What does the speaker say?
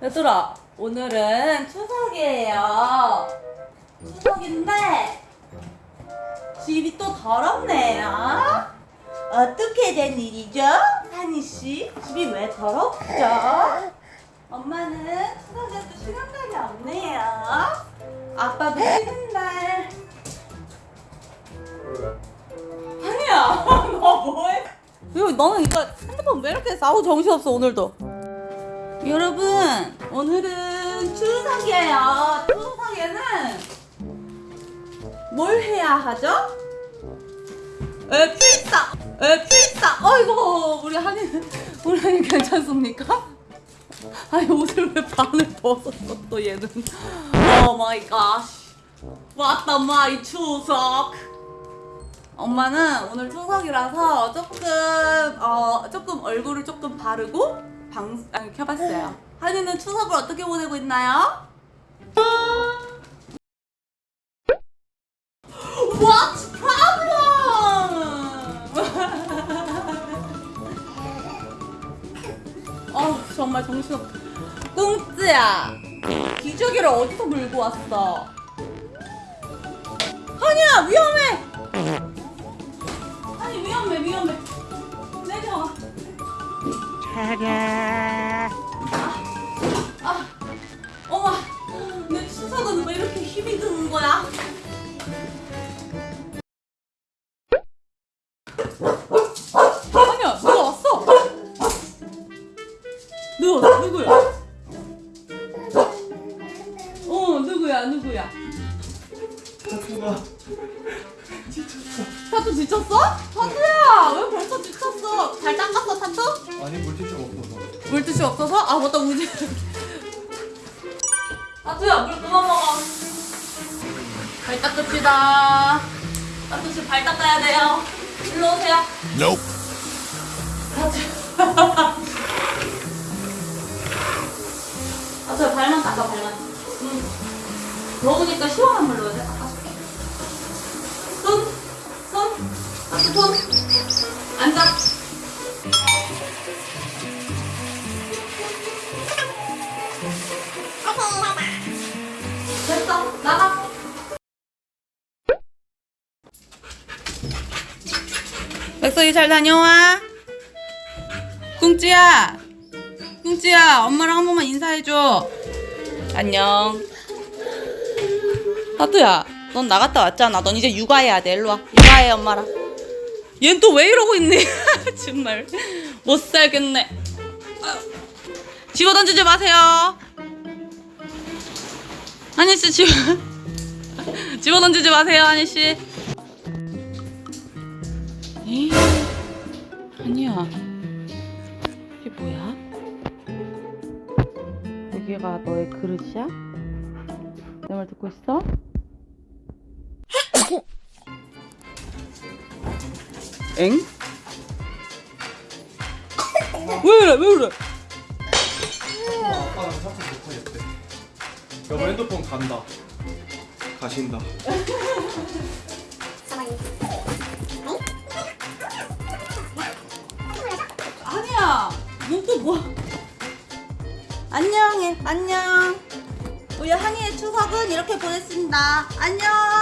얘들아, 오늘은 추석이에요. 추석인데 집이 또 더럽네요. 어떻게 된 일이죠? 한이 씨, 집이 왜 더럽죠? 엄마는 추석에도 시간감이 없네요. 아빠도 쉬는 날. 아니야, 너 뭐해? 왜 너는 이거 핸드폰 왜 이렇게 싸우 정신없어 오늘도? 여러분 오늘은 추석이에요. 추석에는 뭘 해야 하죠? 에 필사, 에 필사. 어이구 우리 한이 우리 한이 괜찮습니까? 아니 옷을 왜 반을 벗었어 또 얘는? 오 마이 갓. 왔다 마이 추석. 엄마는 오늘 추석이라서 조금 어 조금 얼굴을 조금 바르고 방 아니 켜봤어요. 한이는 추석을 어떻게 보내고 있나요? 정말 정신없. 꿍찌야 기저귀를 어디서 물고 왔어? 한이야 위험해. 아니 위험해 위험해 내려와 아니야 누가 왔어? 누가 누구야? 어 누구야 누구야? 타투가 타투 지쳤어? 타투야 왜 벌써 지쳤어? 잘 닦았어 타투? 아니 물티슈가 없어서. 물티슈 없어서? 아 맞다 우지. 아투야 물 그만 먹어. 발 닦읍시다. 아투씨 발 닦아야 돼요 일로 오세요 Nope. 아투야 발만 닦아 발만 응. 더우니까 시원한 물로 닦 백석이 잘 다녀와. 꿍찌야 꿍찌야 엄마랑 한 번만 인사해줘. 안녕. 하두야 넌 나갔다 왔잖아. 넌 이제 육아해야 돼. 일로와. 육아해 엄마랑. 얜 또 왜 이러고 있니? 정말. 못 살겠네. 집어 던지지 마세요. 한희 씨 집어 집어 던지지 마세요 한희 씨. 에이, 아니야. 이게 뭐야? 여기가 너의 그릇이야? 내 말 듣고 있어? 엥? 왜 이래 왜 이래? 아빠는 타투 못하겠대 여보 핸드폰 간다 가신다 넌또 뭐? 안녕해. 안녕. 우리 한이의 추석은 이렇게 보냈습니다. 안녕.